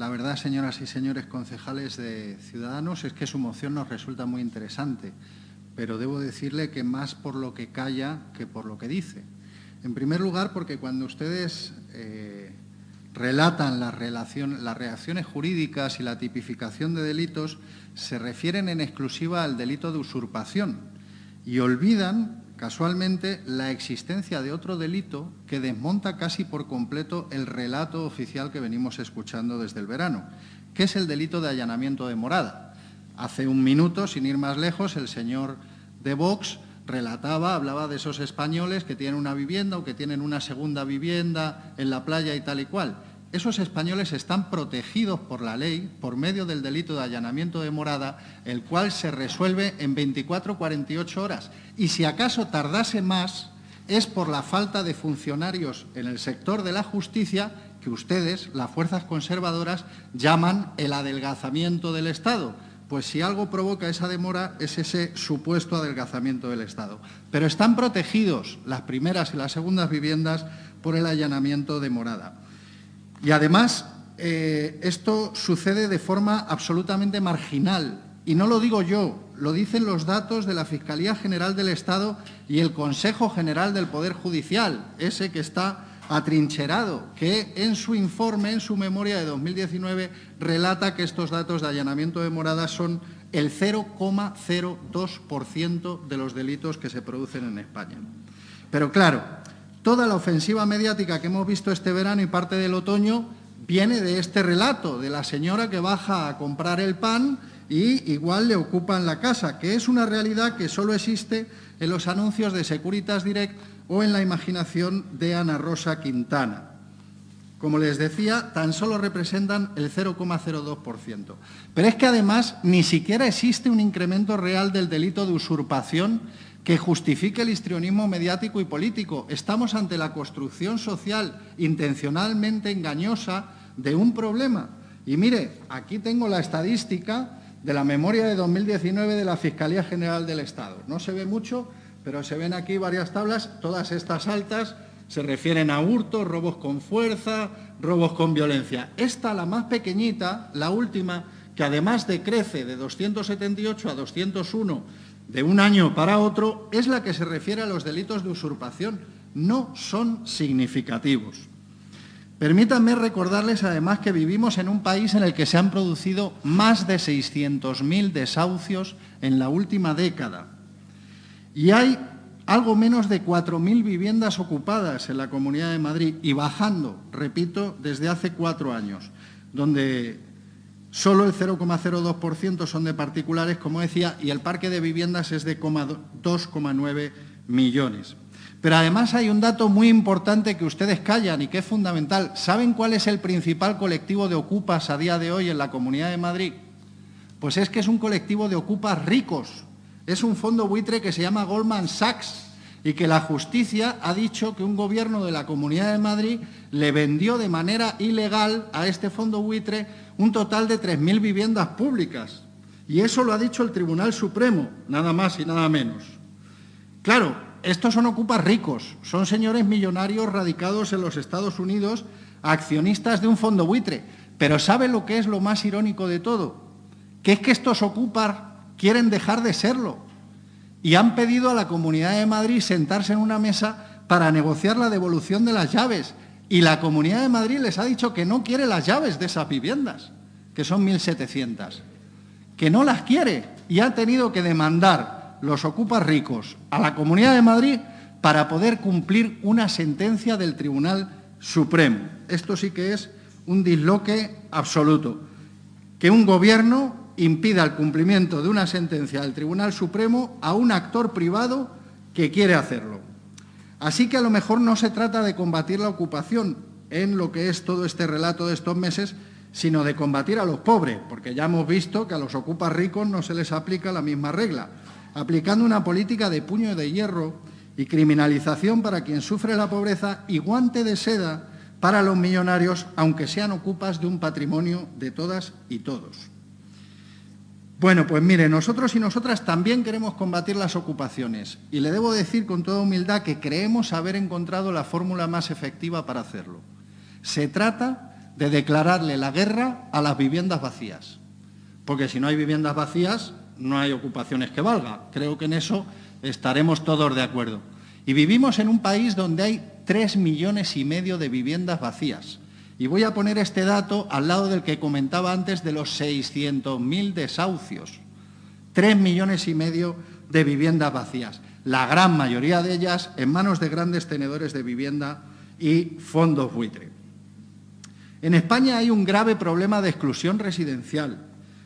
la verdad, señoras y señores concejales de Ciudadanos, es que su moción nos resulta muy interesante, pero debo decirle que más por lo que calla que por lo que dice. En primer lugar, porque cuando ustedes eh, relatan las reacciones jurídicas y la tipificación de delitos, se refieren en exclusiva al delito de usurpación y olvidan casualmente la existencia de otro delito que desmonta casi por completo el relato oficial que venimos escuchando desde el verano, que es el delito de allanamiento de morada. Hace un minuto, sin ir más lejos, el señor de Vox relataba, hablaba de esos españoles que tienen una vivienda o que tienen una segunda vivienda en la playa y tal y cual esos españoles están protegidos por la ley por medio del delito de allanamiento de morada, el cual se resuelve en 24 48 horas. Y si acaso tardase más, es por la falta de funcionarios en el sector de la justicia que ustedes, las fuerzas conservadoras, llaman el adelgazamiento del Estado. Pues si algo provoca esa demora es ese supuesto adelgazamiento del Estado. Pero están protegidos las primeras y las segundas viviendas por el allanamiento de morada. Y además, eh, esto sucede de forma absolutamente marginal. Y no lo digo yo, lo dicen los datos de la Fiscalía General del Estado y el Consejo General del Poder Judicial, ese que está atrincherado, que en su informe, en su memoria de 2019, relata que estos datos de allanamiento de moradas son el 0,02% de los delitos que se producen en España. Pero claro, Toda la ofensiva mediática que hemos visto este verano y parte del otoño viene de este relato, de la señora que baja a comprar el pan y igual le ocupan la casa, que es una realidad que solo existe en los anuncios de Securitas Direct o en la imaginación de Ana Rosa Quintana. Como les decía, tan solo representan el 0,02%. Pero es que además ni siquiera existe un incremento real del delito de usurpación que justifique el histrionismo mediático y político. Estamos ante la construcción social intencionalmente engañosa de un problema. Y mire, aquí tengo la estadística de la memoria de 2019 de la Fiscalía General del Estado. No se ve mucho, pero se ven aquí varias tablas, todas estas altas se refieren a hurtos, robos con fuerza, robos con violencia. Esta, la más pequeñita, la última, que además decrece de 278 a 201 de un año para otro es la que se refiere a los delitos de usurpación. No son significativos. Permítanme recordarles además que vivimos en un país en el que se han producido más de 600.000 desahucios en la última década. Y hay algo menos de 4.000 viviendas ocupadas en la Comunidad de Madrid y bajando, repito, desde hace cuatro años, donde Solo el 0,02% son de particulares, como decía, y el parque de viviendas es de 2,9 millones. Pero además hay un dato muy importante que ustedes callan y que es fundamental. ¿Saben cuál es el principal colectivo de ocupas a día de hoy en la Comunidad de Madrid? Pues es que es un colectivo de ocupas ricos. Es un fondo buitre que se llama Goldman Sachs y que la justicia ha dicho que un gobierno de la Comunidad de Madrid le vendió de manera ilegal a este fondo buitre un total de 3.000 viviendas públicas. Y eso lo ha dicho el Tribunal Supremo, nada más y nada menos. Claro, estos son ocupas ricos, son señores millonarios radicados en los Estados Unidos, accionistas de un fondo buitre. Pero ¿sabe lo que es lo más irónico de todo? Que es que estos ocupas quieren dejar de serlo y han pedido a la Comunidad de Madrid sentarse en una mesa para negociar la devolución de las llaves. Y la Comunidad de Madrid les ha dicho que no quiere las llaves de esas viviendas, que son 1.700, que no las quiere y ha tenido que demandar los ocupas ricos a la Comunidad de Madrid para poder cumplir una sentencia del Tribunal Supremo. Esto sí que es un disloque absoluto. Que un gobierno impida el cumplimiento de una sentencia del Tribunal Supremo a un actor privado que quiere hacerlo. Así que a lo mejor no se trata de combatir la ocupación en lo que es todo este relato de estos meses, sino de combatir a los pobres, porque ya hemos visto que a los ocupas ricos no se les aplica la misma regla, aplicando una política de puño de hierro y criminalización para quien sufre la pobreza y guante de seda para los millonarios, aunque sean ocupas de un patrimonio de todas y todos. Bueno, pues mire, nosotros y nosotras también queremos combatir las ocupaciones y le debo decir con toda humildad que creemos haber encontrado la fórmula más efectiva para hacerlo. Se trata de declararle la guerra a las viviendas vacías. Porque si no hay viviendas vacías, no hay ocupaciones que valga. Creo que en eso estaremos todos de acuerdo. Y vivimos en un país donde hay tres millones y medio de viviendas vacías. Y voy a poner este dato al lado del que comentaba antes de los 600.000 desahucios. Tres millones y medio de viviendas vacías. La gran mayoría de ellas en manos de grandes tenedores de vivienda y fondos buitre. En España hay un grave problema de exclusión residencial,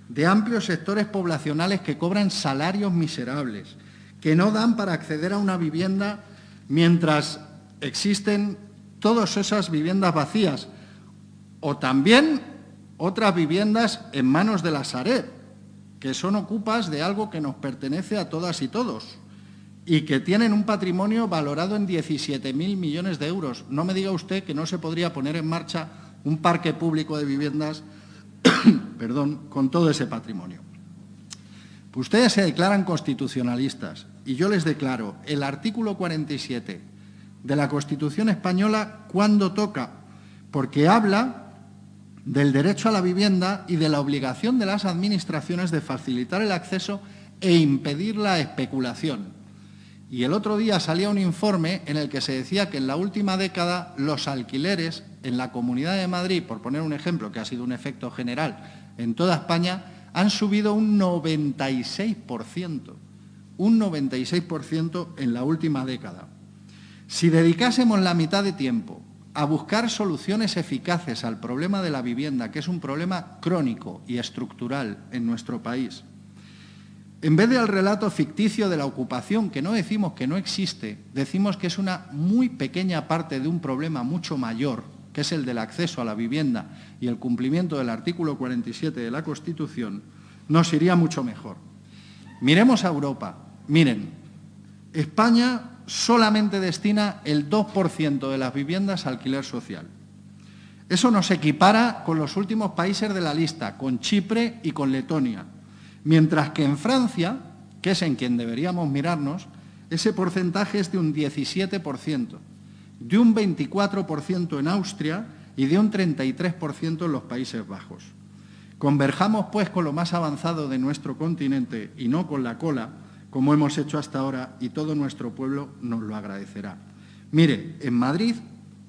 de amplios sectores poblacionales que cobran salarios miserables, que no dan para acceder a una vivienda mientras existen todas esas viviendas vacías, o también otras viviendas en manos de la Sareb, que son ocupas de algo que nos pertenece a todas y todos y que tienen un patrimonio valorado en 17.000 millones de euros. No me diga usted que no se podría poner en marcha un parque público de viviendas perdón, con todo ese patrimonio. Ustedes se declaran constitucionalistas y yo les declaro el artículo 47 de la Constitución española cuando toca, porque habla del derecho a la vivienda y de la obligación de las administraciones de facilitar el acceso e impedir la especulación. Y el otro día salía un informe en el que se decía que en la última década los alquileres en la Comunidad de Madrid, por poner un ejemplo que ha sido un efecto general en toda España, han subido un 96%, un 96% en la última década. Si dedicásemos la mitad de tiempo a buscar soluciones eficaces al problema de la vivienda, que es un problema crónico y estructural en nuestro país. En vez del relato ficticio de la ocupación, que no decimos que no existe, decimos que es una muy pequeña parte de un problema mucho mayor, que es el del acceso a la vivienda y el cumplimiento del artículo 47 de la Constitución, nos iría mucho mejor. Miremos a Europa. Miren, España solamente destina el 2% de las viviendas a alquiler social. Eso nos equipara con los últimos países de la lista, con Chipre y con Letonia. Mientras que en Francia, que es en quien deberíamos mirarnos, ese porcentaje es de un 17%, de un 24% en Austria y de un 33% en los Países Bajos. Converjamos, pues, con lo más avanzado de nuestro continente y no con la cola, como hemos hecho hasta ahora, y todo nuestro pueblo nos lo agradecerá. Mire, en Madrid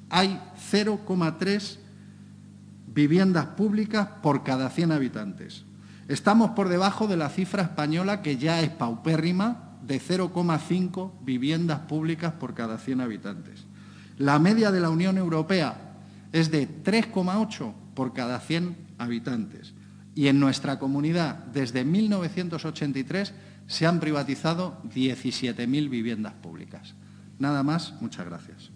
hay 0,3 viviendas públicas por cada 100 habitantes. Estamos por debajo de la cifra española, que ya es paupérrima, de 0,5 viviendas públicas por cada 100 habitantes. La media de la Unión Europea es de 3,8 por cada 100 habitantes. Y en nuestra comunidad, desde 1983, se han privatizado 17.000 viviendas públicas. Nada más, muchas gracias.